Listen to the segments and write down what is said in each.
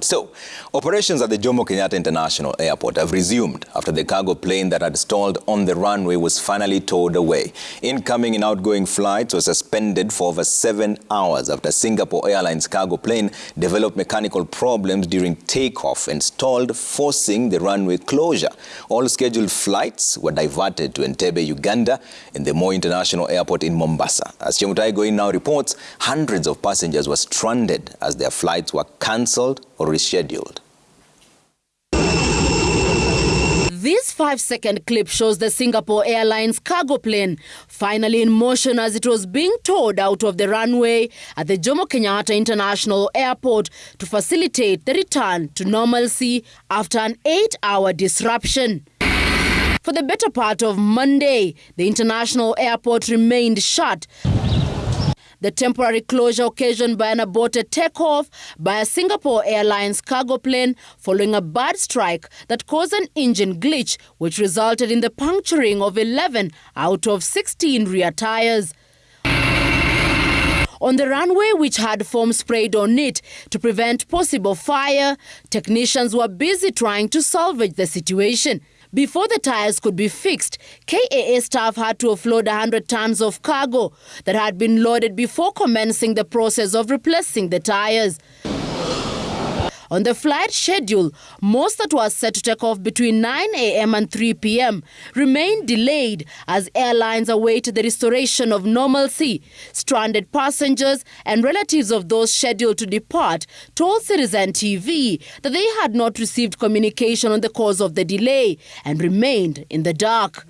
So, operations at the Jomo Kenyatta International Airport have resumed after the cargo plane that had stalled on the runway was finally towed away. Incoming and outgoing flights were suspended for over seven hours after Singapore Airlines cargo plane developed mechanical problems during takeoff and stalled, forcing the runway closure. All scheduled flights were diverted to Entebbe, Uganda, and the Moi International Airport in Mombasa. As Chemutai Goin now reports, hundreds of passengers were stranded as their flights were cancelled or rescheduled. This five-second clip shows the Singapore Airlines cargo plane finally in motion as it was being towed out of the runway at the Jomo Kenyatta International Airport to facilitate the return to normalcy after an eight-hour disruption. For the better part of Monday, the international airport remained shut the temporary closure occasioned by an aborted takeoff by a Singapore Airlines cargo plane following a bird strike that caused an engine glitch, which resulted in the puncturing of 11 out of 16 rear tires. On the runway, which had foam sprayed on it to prevent possible fire, technicians were busy trying to salvage the situation. Before the tires could be fixed, KAA staff had to offload 100 tons of cargo that had been loaded before commencing the process of replacing the tires. On the flight schedule, most that was set to take off between 9 a.m. and 3 p.m. remained delayed as airlines await the restoration of normalcy. Stranded passengers and relatives of those scheduled to depart told Citizen TV that they had not received communication on the cause of the delay and remained in the dark.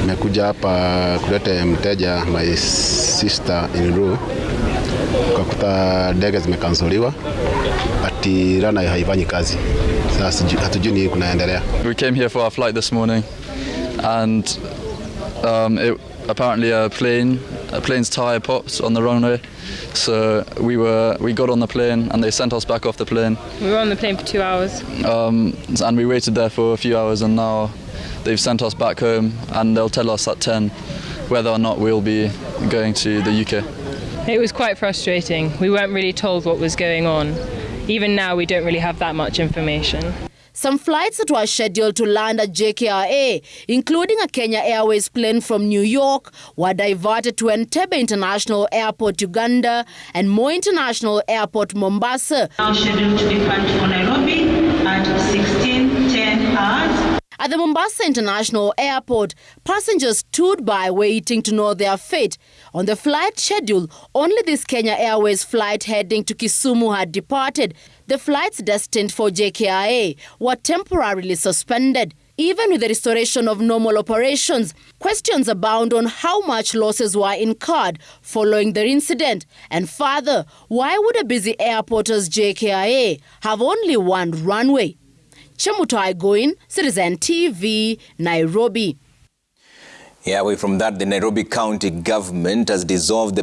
Nimekuja hapa kuleta mteja my sister in law, ukakuta ndege zimekansoliwa ati rana haifanyi kazi. Sasa hatujui ni kunaendelea. We came here for our flight this morning and um, it, apparently a plane a plane's tire popped on the runway so we were we got on the plane and they sent us back off the plane we were on the plane for two hours um, and we waited there for a few hours and now they've sent us back home and they'll tell us at 10 whether or not we'll be going to the UK it was quite frustrating. We weren't really told what was going on. Even now we don't really have that much information. Some flights that were scheduled to land at JKIA, including a Kenya Airways plane from New York, were diverted to Entebbe International Airport, Uganda, and Moi International Airport, Mombasa. Now scheduled to depart for Nairobi At the Mombasa International Airport, passengers stood by waiting to know their fate. On the flight schedule, only this Kenya Airways flight heading to Kisumu had departed. The flights destined for JKIA were temporarily suspended. Even with the restoration of normal operations, questions abound on how much losses were incurred following the incident. And further, why would a busy airport as JKIA have only one runway? Chemutai Goin, Citizen TV, Nairobi. Yeah, away from that, the Nairobi County government has dissolved the